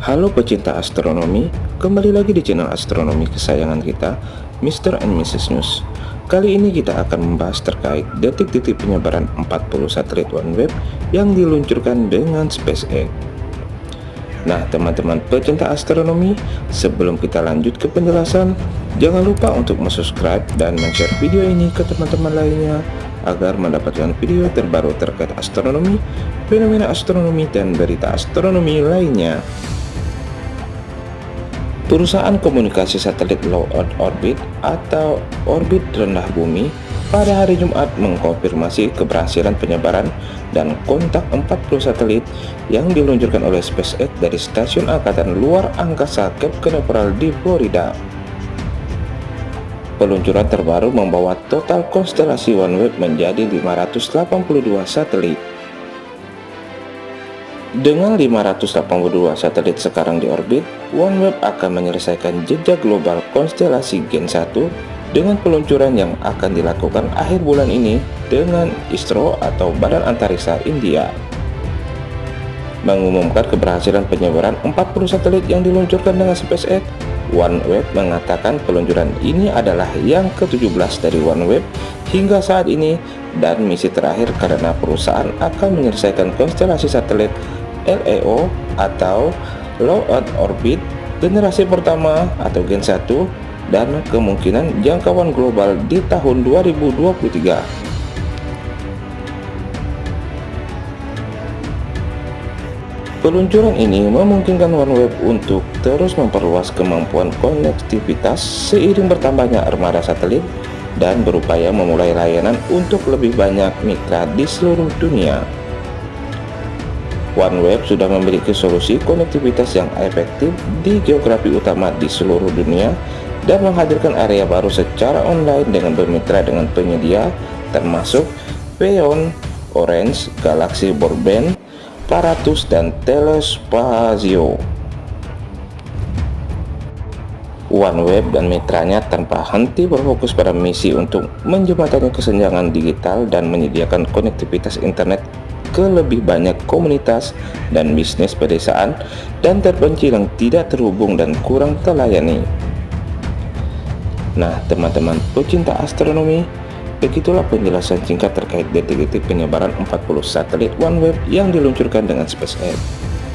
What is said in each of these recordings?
Halo pecinta astronomi, kembali lagi di channel astronomi kesayangan kita, Mr. and Mrs. News. Kali ini kita akan membahas terkait detik-detik penyebaran 40 satelit OneWeb yang diluncurkan dengan SpaceX. Nah teman-teman pecinta astronomi, sebelum kita lanjut ke penjelasan, jangan lupa untuk subscribe dan share video ini ke teman-teman lainnya agar mendapatkan video terbaru terkait astronomi, fenomena astronomi, dan berita astronomi lainnya. Perusahaan komunikasi satelit low Earth orbit atau orbit rendah bumi pada hari Jumat mengkonfirmasi keberhasilan penyebaran dan kontak 40 satelit yang diluncurkan oleh SpaceX dari Stasiun Angkatan Luar Angkasa Cape Canaveral di Florida. Peluncuran terbaru membawa total konstelasi OneWeb menjadi 582 satelit. Dengan 582 satelit sekarang di orbit, OneWeb akan menyelesaikan jejak global konstelasi Gen 1 dengan peluncuran yang akan dilakukan akhir bulan ini dengan ISRO atau Badan Antariksa India. Mengumumkan keberhasilan penyebaran 40 satelit yang diluncurkan dengan SpaceX, OneWeb mengatakan peluncuran ini adalah yang ke-17 dari OneWeb hingga saat ini dan misi terakhir karena perusahaan akan menyelesaikan konstelasi satelit LEO atau Low Earth Orbit generasi pertama atau Gen 1 dan kemungkinan jangkauan global di tahun 2023. Peluncuran ini memungkinkan OneWeb untuk terus memperluas kemampuan konektivitas seiring bertambahnya armada satelit dan berupaya memulai layanan untuk lebih banyak mitra di seluruh dunia. OneWeb sudah memiliki solusi konektivitas yang efektif di geografi utama di seluruh dunia dan menghadirkan area baru secara online dengan bermitra dengan penyedia termasuk Peon, Orange, Galaxy Broadband, Paratus, dan Telespazio. OneWeb dan mitranya tanpa henti berfokus pada misi untuk menjembatani kesenjangan digital dan menyediakan konektivitas internet ke lebih banyak komunitas dan bisnis pedesaan dan terpencil yang tidak terhubung dan kurang terlayani. Nah, teman-teman pecinta astronomi, begitulah penjelasan singkat terkait detik-detik penyebaran 40 satelit OneWeb yang diluncurkan dengan SpaceX.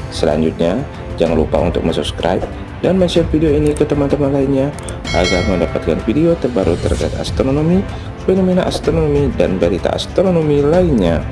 Selanjutnya, jangan lupa untuk subscribe dan share video ini ke teman-teman lainnya agar mendapatkan video terbaru terkait astronomi, fenomena astronomi, dan berita astronomi lainnya.